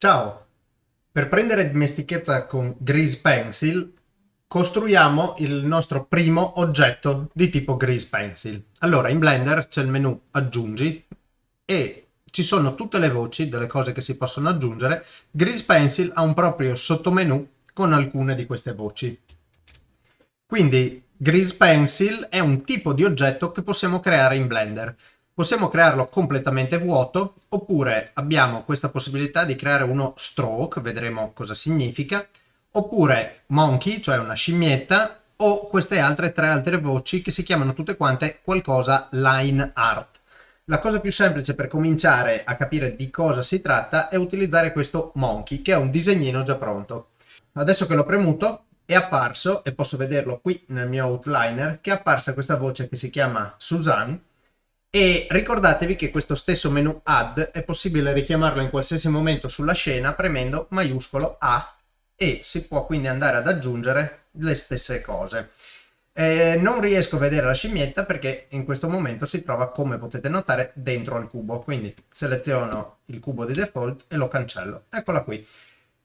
Ciao! Per prendere dimestichezza con Grease Pencil costruiamo il nostro primo oggetto di tipo Grease Pencil. Allora in Blender c'è il menu aggiungi e ci sono tutte le voci delle cose che si possono aggiungere. Grease Pencil ha un proprio sottomenu con alcune di queste voci. Quindi Grease Pencil è un tipo di oggetto che possiamo creare in Blender. Possiamo crearlo completamente vuoto oppure abbiamo questa possibilità di creare uno stroke, vedremo cosa significa, oppure monkey, cioè una scimmietta, o queste altre tre altre voci che si chiamano tutte quante qualcosa line art. La cosa più semplice per cominciare a capire di cosa si tratta è utilizzare questo monkey, che è un disegnino già pronto. Adesso che l'ho premuto è apparso, e posso vederlo qui nel mio outliner, che è apparsa questa voce che si chiama Suzanne, e ricordatevi che questo stesso menu add è possibile richiamarlo in qualsiasi momento sulla scena premendo maiuscolo A e si può quindi andare ad aggiungere le stesse cose. Eh, non riesco a vedere la scimmietta perché in questo momento si trova, come potete notare, dentro al cubo. Quindi seleziono il cubo di default e lo cancello. Eccola qui.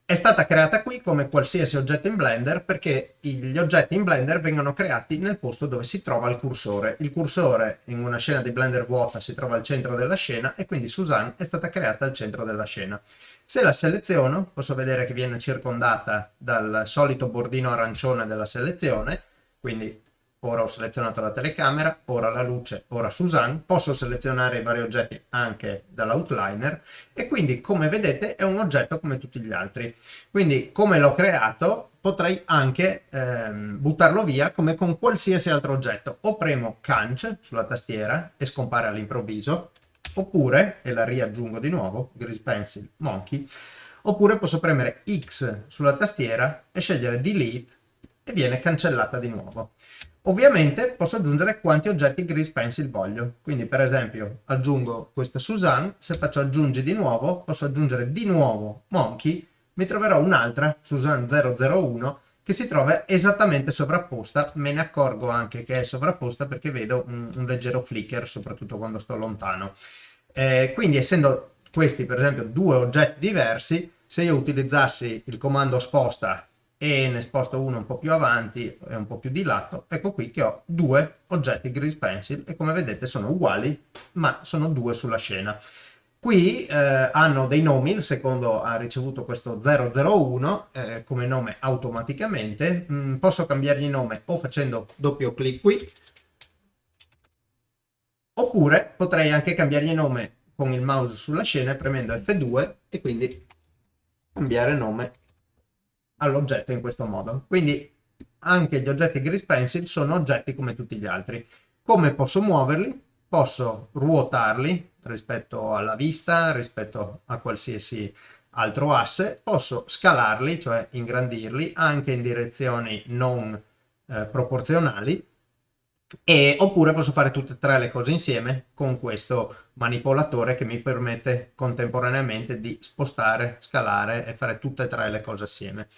È stata creata qui come qualsiasi oggetto in Blender perché gli oggetti in Blender vengono creati nel posto dove si trova il cursore. Il cursore in una scena di Blender vuota si trova al centro della scena e quindi Suzanne è stata creata al centro della scena. Se la seleziono posso vedere che viene circondata dal solito bordino arancione della selezione, quindi ora ho selezionato la telecamera, ora la luce, ora Suzanne, posso selezionare i vari oggetti anche dall'outliner e quindi come vedete è un oggetto come tutti gli altri. Quindi come l'ho creato potrei anche ehm, buttarlo via come con qualsiasi altro oggetto. O premo Canch sulla tastiera e scompare all'improvviso, oppure, e la riaggiungo di nuovo, Grease Pencil Monkey, oppure posso premere X sulla tastiera e scegliere Delete e viene cancellata di nuovo. Ovviamente posso aggiungere quanti oggetti Grease Pencil voglio, quindi per esempio aggiungo questa Suzanne, se faccio aggiungi di nuovo, posso aggiungere di nuovo Monkey, mi troverò un'altra, Suzanne 001, che si trova esattamente sovrapposta, me ne accorgo anche che è sovrapposta perché vedo un, un leggero flicker, soprattutto quando sto lontano. Eh, quindi essendo questi per esempio due oggetti diversi, se io utilizzassi il comando sposta e ne sposto uno un po' più avanti e un po' più di lato, ecco qui che ho due oggetti Grease Pencil e come vedete sono uguali ma sono due sulla scena. Qui eh, hanno dei nomi, il secondo ha ricevuto questo 001 eh, come nome automaticamente, mm, posso cambiargli nome o facendo doppio clic qui, oppure potrei anche cambiargli nome con il mouse sulla scena premendo F2 e quindi cambiare nome all'oggetto in questo modo. Quindi anche gli oggetti Grease Pencil sono oggetti come tutti gli altri. Come posso muoverli? Posso ruotarli rispetto alla vista, rispetto a qualsiasi altro asse, posso scalarli, cioè ingrandirli, anche in direzioni non eh, proporzionali, e, oppure posso fare tutte e tre le cose insieme con questo manipolatore che mi permette contemporaneamente di spostare, scalare e fare tutte e tre le cose assieme.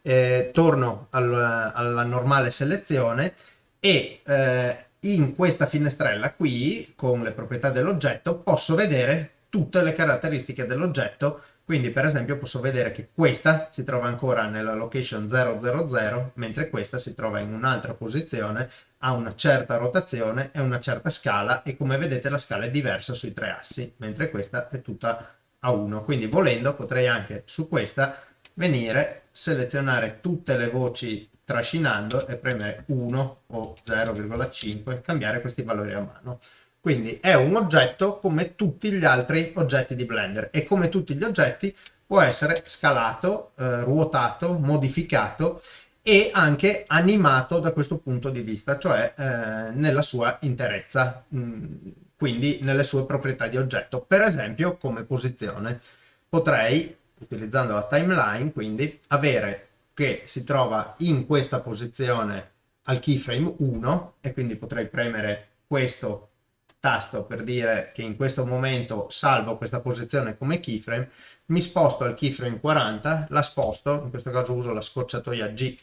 Eh, torno al, alla normale selezione e eh, in questa finestrella qui con le proprietà dell'oggetto posso vedere tutte le caratteristiche dell'oggetto quindi per esempio posso vedere che questa si trova ancora nella location 000, mentre questa si trova in un'altra posizione, ha una certa rotazione e una certa scala e come vedete la scala è diversa sui tre assi, mentre questa è tutta a 1. Quindi volendo potrei anche su questa venire, selezionare tutte le voci trascinando e premere 1 o 0,5, cambiare questi valori a mano. Quindi è un oggetto come tutti gli altri oggetti di Blender e come tutti gli oggetti può essere scalato, eh, ruotato, modificato e anche animato da questo punto di vista, cioè eh, nella sua interezza, mh, mm, quindi nelle sue proprietà di oggetto. Per esempio come posizione potrei, utilizzando la timeline, quindi avere che si trova in questa posizione al keyframe 1 e quindi potrei premere questo tasto per dire che in questo momento salvo questa posizione come keyframe, mi sposto al keyframe 40, la sposto, in questo caso uso la scorciatoia G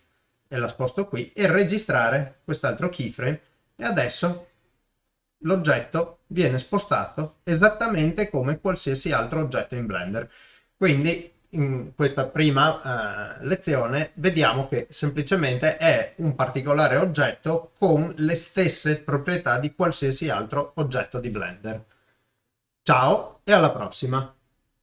e la sposto qui, e registrare quest'altro keyframe e adesso l'oggetto viene spostato esattamente come qualsiasi altro oggetto in Blender. Quindi in questa prima eh, lezione vediamo che semplicemente è un particolare oggetto con le stesse proprietà di qualsiasi altro oggetto di Blender. Ciao e alla prossima!